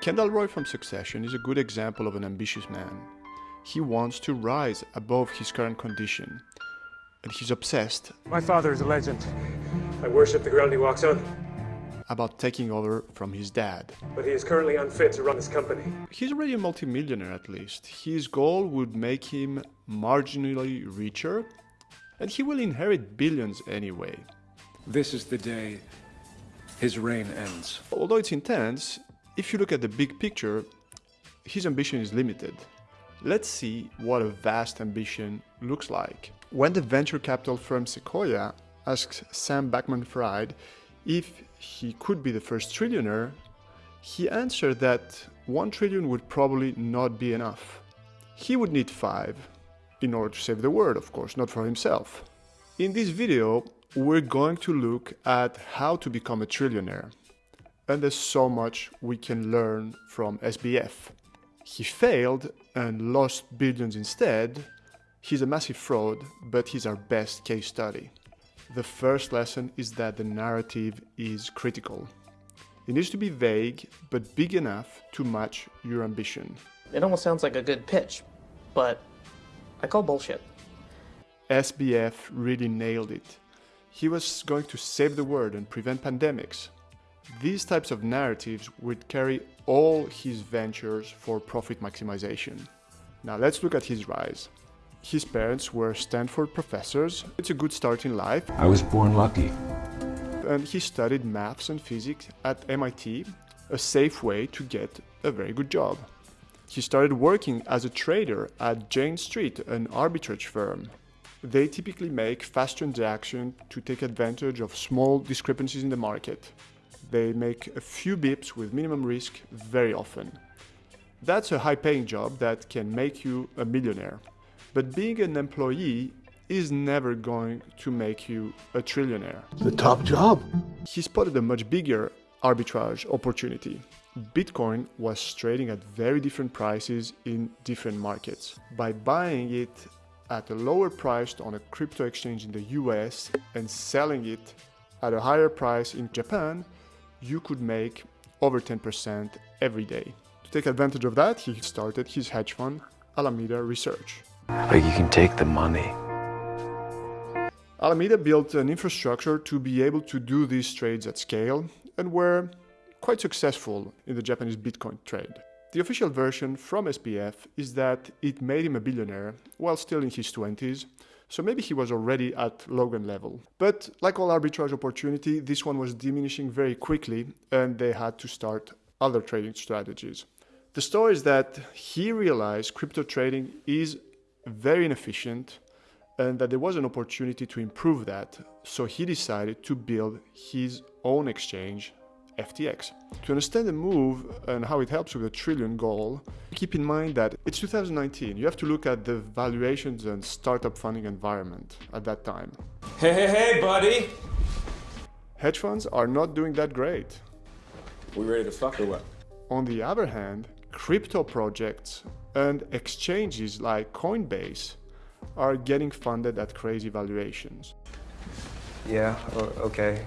Kendall Roy from Succession is a good example of an ambitious man. He wants to rise above his current condition, and he's obsessed My father is a legend. I worship the ground he walks on, about taking over from his dad. but he is currently unfit to run his company. He's already a multimillionaire at least. His goal would make him marginally richer, and he will inherit billions anyway. This is the day his reign ends. Although it's intense, if you look at the big picture, his ambition is limited. Let's see what a vast ambition looks like. When the venture capital firm Sequoia asked Sam Bankman Fried if he could be the first trillionaire, he answered that 1 trillion would probably not be enough. He would need 5, in order to save the world, of course, not for himself. In this video, we're going to look at how to become a trillionaire. And there's so much we can learn from SBF. He failed and lost billions instead. He's a massive fraud, but he's our best case study. The first lesson is that the narrative is critical. It needs to be vague, but big enough to match your ambition. It almost sounds like a good pitch, but I call bullshit. SBF really nailed it. He was going to save the world and prevent pandemics. These types of narratives would carry all his ventures for profit maximization. Now let's look at his rise. His parents were Stanford professors. It's a good start in life, I was born lucky. and he studied maths and physics at MIT, a safe way to get a very good job. He started working as a trader at Jane Street, an arbitrage firm. They typically make fast transactions to take advantage of small discrepancies in the market. They make a few bips with minimum risk very often. That's a high paying job that can make you a millionaire. But being an employee is never going to make you a trillionaire. The top job. He spotted a much bigger arbitrage opportunity. Bitcoin was trading at very different prices in different markets. By buying it at a lower price on a crypto exchange in the US and selling it at a higher price in Japan, you could make over 10% every day. To take advantage of that, he started his hedge fund, Alameda Research. Like you can take the money. Alameda built an infrastructure to be able to do these trades at scale and were quite successful in the Japanese Bitcoin trade. The official version from SBF is that it made him a billionaire while still in his 20s, so maybe he was already at Logan level. But like all arbitrage opportunity, this one was diminishing very quickly and they had to start other trading strategies. The story is that he realized crypto trading is very inefficient and that there was an opportunity to improve that, so he decided to build his own exchange, FTX. To understand the move and how it helps with the trillion goal, keep in mind that it's 2019. You have to look at the valuations and startup funding environment at that time. Hey, hey, hey, buddy! Hedge funds are not doing that great. We ready to fuck or what? On the other hand, crypto projects and exchanges like Coinbase are getting funded at crazy valuations. Yeah, okay.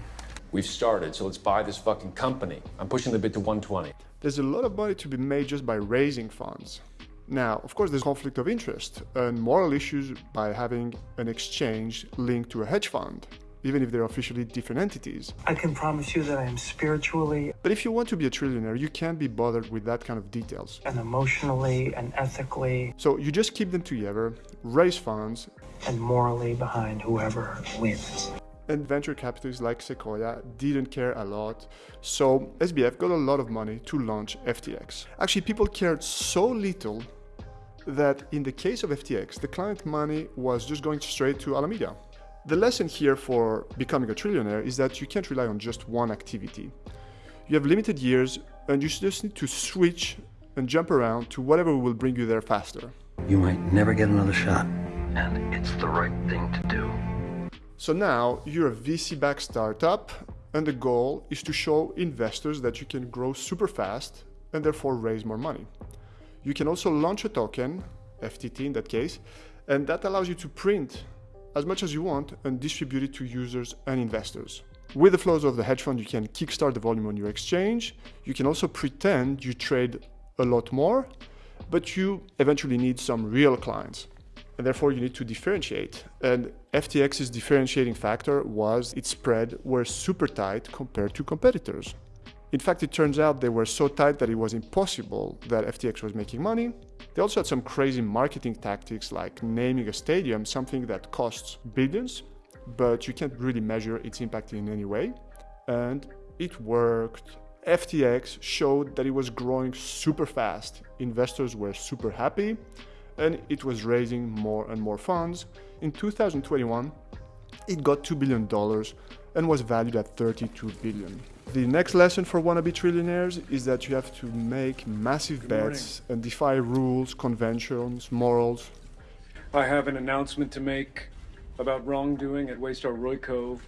We've started, so let's buy this fucking company. I'm pushing the bid to 120. There's a lot of money to be made just by raising funds. Now, of course, there's conflict of interest and moral issues by having an exchange linked to a hedge fund, even if they're officially different entities. I can promise you that I am spiritually But if you want to be a trillionaire, you can't be bothered with that kind of details. and emotionally and ethically So you just keep them together, raise funds, and morally behind whoever wins. And venture capitalists like Sequoia didn't care a lot. So SBF got a lot of money to launch FTX. Actually, people cared so little that in the case of FTX, the client money was just going straight to Alameda. The lesson here for becoming a trillionaire is that you can't rely on just one activity. You have limited years and you just need to switch and jump around to whatever will bring you there faster. You might never get another shot. And it's the right thing to do. So now you're a VC backed startup, and the goal is to show investors that you can grow super fast and therefore raise more money. You can also launch a token, FTT in that case, and that allows you to print as much as you want and distribute it to users and investors. With the flows of the hedge fund, you can kickstart the volume on your exchange. You can also pretend you trade a lot more, but you eventually need some real clients. And therefore, you need to differentiate. And FTX's differentiating factor was its spread were super tight compared to competitors. In fact, it turns out they were so tight that it was impossible that FTX was making money. They also had some crazy marketing tactics like naming a stadium, something that costs billions, but you can't really measure its impact in any way. And it worked. FTX showed that it was growing super fast. Investors were super happy and it was raising more and more funds. In 2021, it got $2 billion and was valued at 32 billion. The next lesson for wannabe trillionaires is that you have to make massive bets and defy rules, conventions, morals. I have an announcement to make about wrongdoing at Waystar Royco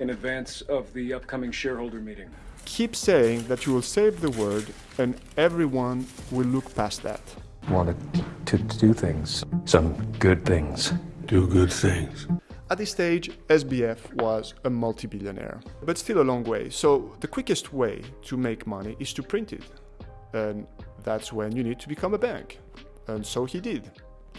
in advance of the upcoming shareholder meeting. Keep saying that you will save the world and everyone will look past that. Wanted to do things, some good things. Do good things. At this stage, SBF was a multi-billionaire, but still a long way. So the quickest way to make money is to print it. And that's when you need to become a bank. And so he did.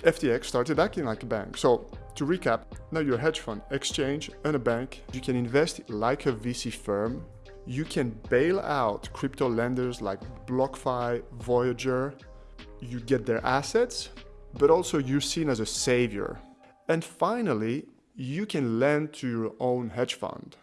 FTX started acting like a bank. So to recap, now you're a hedge fund, exchange, and a bank. You can invest like a VC firm. You can bail out crypto lenders like BlockFi, Voyager. You get their assets, but also you're seen as a savior. And finally, you can lend to your own hedge fund.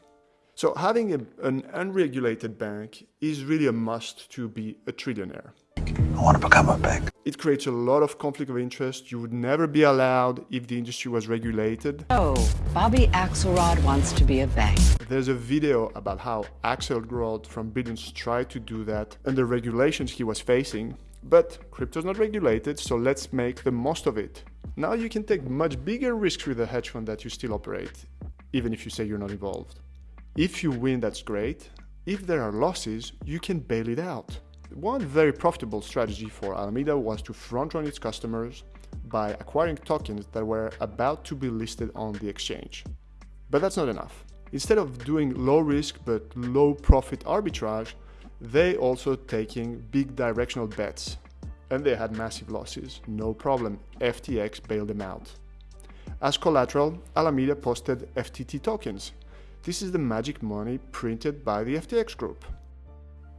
So having a, an unregulated bank is really a must to be a trillionaire. I want to become a bank. It creates a lot of conflict of interest. You would never be allowed if the industry was regulated. Oh, Bobby Axelrod wants to be a bank. There's a video about how Axelrod from Billions tried to do that and the regulations he was facing. But crypto's not regulated, so let's make the most of it. Now you can take much bigger risks with a hedge fund that you still operate, even if you say you're not involved. If you win, that's great. If there are losses, you can bail it out. One very profitable strategy for Alameda was to front run its customers by acquiring tokens that were about to be listed on the exchange. But that's not enough. Instead of doing low risk but low profit arbitrage, they also taking big directional bets and they had massive losses. No problem, FTX bailed them out. As collateral, Alameda posted FTT tokens. This is the magic money printed by the FTX group.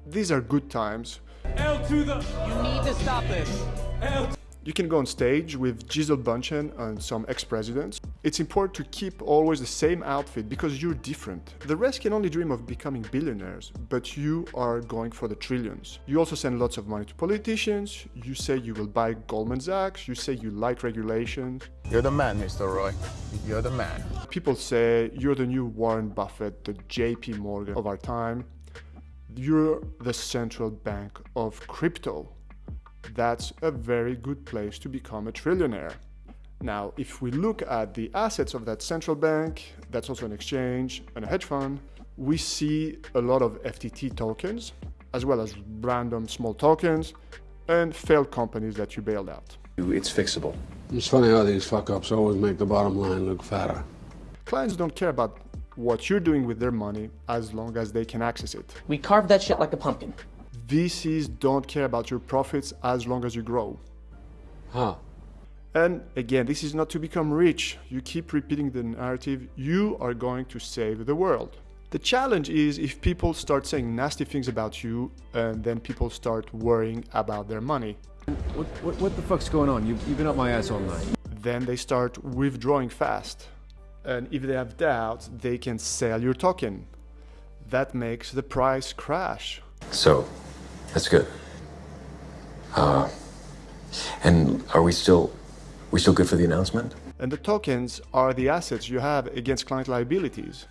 These are good times. L to the. You need to stop this. L you can go on stage with Gisele Bündchen and some ex-presidents. It's important to keep always the same outfit because you're different. The rest can only dream of becoming billionaires, but you are going for the trillions. You also send lots of money to politicians, you say you will buy Goldman Sachs, you say you like regulations. You're the man, Mr. Roy. You're the man. People say you're the new Warren Buffett, the JP Morgan of our time. You're the central bank of crypto that's a very good place to become a trillionaire. Now, if we look at the assets of that central bank, that's also an exchange and a hedge fund, we see a lot of FTT tokens, as well as random small tokens and failed companies that you bailed out. It's fixable. It's funny how these fuck ups always make the bottom line look fatter. Clients don't care about what you're doing with their money as long as they can access it. We carved that shit like a pumpkin. VCs don't care about your profits as long as you grow. Huh. And again, this is not to become rich. You keep repeating the narrative, you are going to save the world. The challenge is if people start saying nasty things about you and then people start worrying about their money. What, what, what the fuck's going on? You've, you've been up my ass all night. Then they start withdrawing fast. And if they have doubts, they can sell your token. That makes the price crash. So, that's good. Uh, and are we still, we still good for the announcement? And the tokens are the assets you have against client liabilities.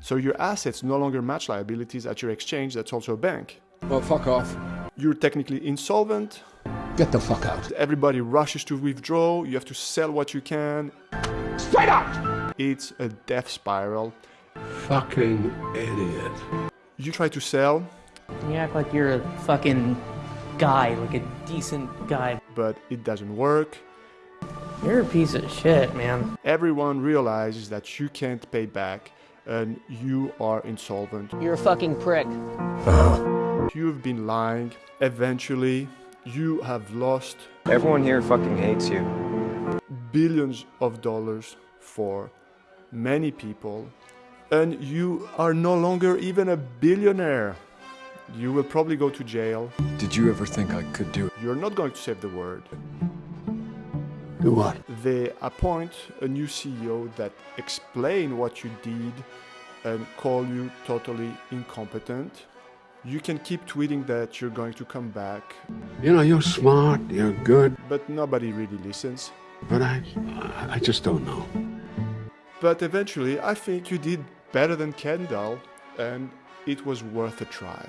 So your assets no longer match liabilities at your exchange that's also a bank. Well, fuck off. You're technically insolvent. Get the fuck out. Everybody rushes to withdraw. You have to sell what you can. Straight out! It's a death spiral. Fucking idiot. You try to sell, You act like you're a fucking guy, like a decent guy. but it doesn't work. You're a piece of shit, man. Everyone realizes that you can't pay back and you are insolvent. You're a fucking prick. You've been lying. Eventually, you have lost Everyone here fucking hates you. billions of dollars for many people, and you are no longer even a billionaire. You will probably go to jail. Did you ever think I could do it? You're not going to save the world. Do what? They appoint a new CEO that explain what you did and call you totally incompetent. You can keep tweeting that you're going to come back, You know, you're smart, you're good, but nobody really listens. but I, I just don't know. But eventually, I think you did better than Kendall, and it was worth a try.